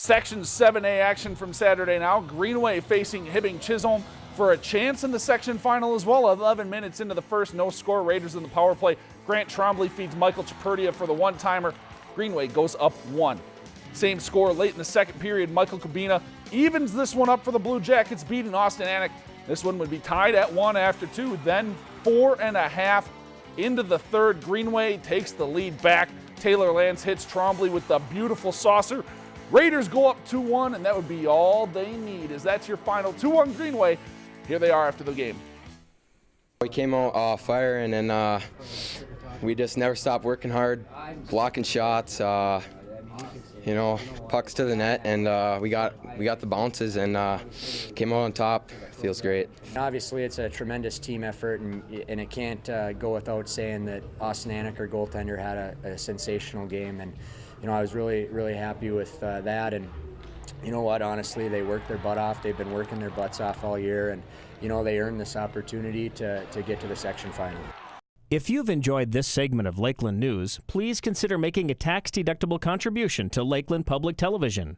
Section 7A action from Saturday now. Greenway facing Hibbing Chisholm for a chance in the section final as well. 11 minutes into the first, no score. Raiders in the power play. Grant Trombley feeds Michael Chaperdia for the one timer. Greenway goes up one. Same score late in the second period. Michael Kubina evens this one up for the Blue Jackets, beating Austin Anik. This one would be tied at one after two. Then four and a half into the third. Greenway takes the lead back. Taylor Lance hits Trombley with the beautiful saucer. Raiders go up 2-1, and that would be all they need, as that's your final 2-1 Greenway. Here they are after the game. We came out uh, fire, and then uh, we just never stopped working hard, blocking shots. Uh, you know, pucks to the net, and uh, we got we got the bounces and uh, came out on top. Feels great. Obviously, it's a tremendous team effort, and and it can't uh, go without saying that Austin Anik, our goaltender, had a, a, sensational game, and you know I was really really happy with uh, that, and you know what, honestly, they worked their butt off. They've been working their butts off all year, and you know they earned this opportunity to to get to the section final. If you've enjoyed this segment of Lakeland News, please consider making a tax-deductible contribution to Lakeland Public Television.